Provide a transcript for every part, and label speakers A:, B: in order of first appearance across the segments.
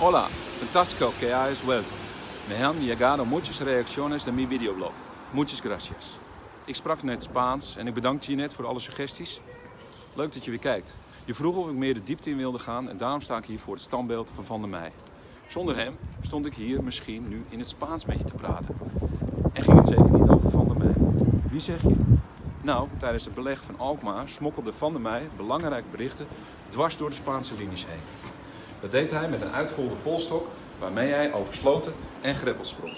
A: Hola, fantástico que hayas vuelto. Me han llegado muchas reacciones de mi videoblog. Muchas gracias. Ik sprak net Spaans en ik bedank je net voor alle suggesties. Leuk dat je weer kijkt. Je vroeg of ik meer de diepte in wilde gaan en daarom sta ik hier voor het standbeeld van Van der Meij. Zonder hem stond ik hier misschien nu in het Spaans met je te praten. En ging het zeker niet over Van der Meij. Wie zeg je? Nou, tijdens het beleg van Alkmaar smokkelde Van der Meij belangrijke berichten dwars door de Spaanse linies heen. Dat deed hij met een uitgeholde polstok waarmee hij over sloten en greppels sprong.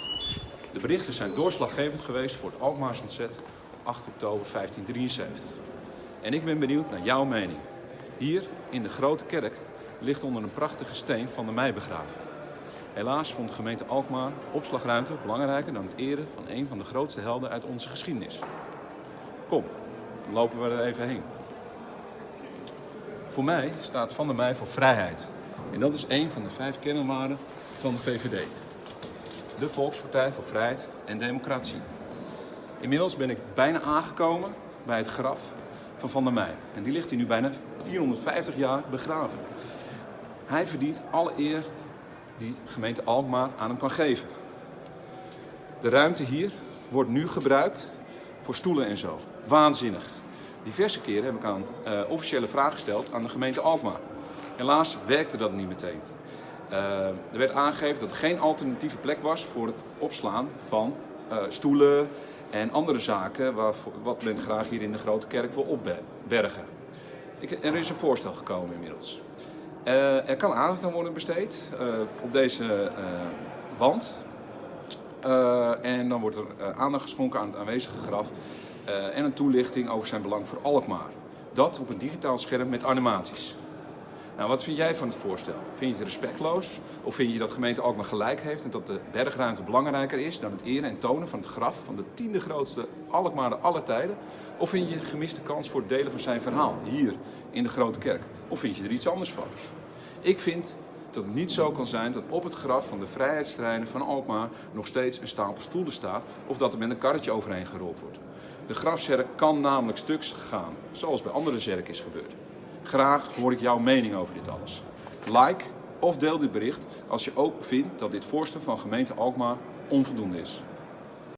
A: De berichten zijn doorslaggevend geweest voor het Alkmaars ontzet op 8 oktober 1573. En ik ben benieuwd naar jouw mening. Hier in de Grote Kerk ligt onder een prachtige steen van de Mei begraven. Helaas vond de gemeente Alkmaar opslagruimte belangrijker dan het eren van een van de grootste helden uit onze geschiedenis. Kom, lopen we er even heen. Voor mij staat Van der Meij voor vrijheid. En dat is een van de vijf kernwaarden van de VVD. De Volkspartij voor Vrijheid en Democratie. Inmiddels ben ik bijna aangekomen bij het graf van Van der Meij. En die ligt hier nu bijna 450 jaar begraven. Hij verdient alle eer die gemeente Alkmaar aan hem kan geven. De ruimte hier wordt nu gebruikt voor stoelen en zo. Waanzinnig. Diverse keren heb ik aan uh, officiële vragen gesteld aan de gemeente Alkmaar. Helaas werkte dat niet meteen. Uh, er werd aangegeven dat er geen alternatieve plek was voor het opslaan van uh, stoelen en andere zaken waar, wat men graag hier in de Grote Kerk wil opbergen. Ik, er is een voorstel gekomen inmiddels. Uh, er kan aandacht aan worden besteed op deze wand. en dan wordt er aandacht geschonken aan het aanwezige graf en een toelichting over zijn belang voor Alkmaar. Dat op een digitaal scherm met animaties. Nou, wat vind jij van het voorstel? Vind je het respectloos? Of vind je dat gemeente Alkmaar gelijk heeft en dat de bergruimte belangrijker is dan het eren en tonen van het graf van de tiende grootste Alkmaar aller tijden? Of vind je een gemiste kans voor het delen van zijn verhaal hier in de Grote Kerk? Of vind je er iets anders van? Ik vind dat het niet zo kan zijn dat op het graf van de vrijheidsstrijders van Alkmaar nog steeds een stapel stoelen staat of dat er met een karretje overheen gerold wordt. De grafzerk kan namelijk stuks gaan, zoals bij andere zerken is gebeurd. Graag hoor ik jouw mening over dit alles. Like of deel dit bericht als je ook vindt dat dit voorstel van gemeente Alkmaar onvoldoende is.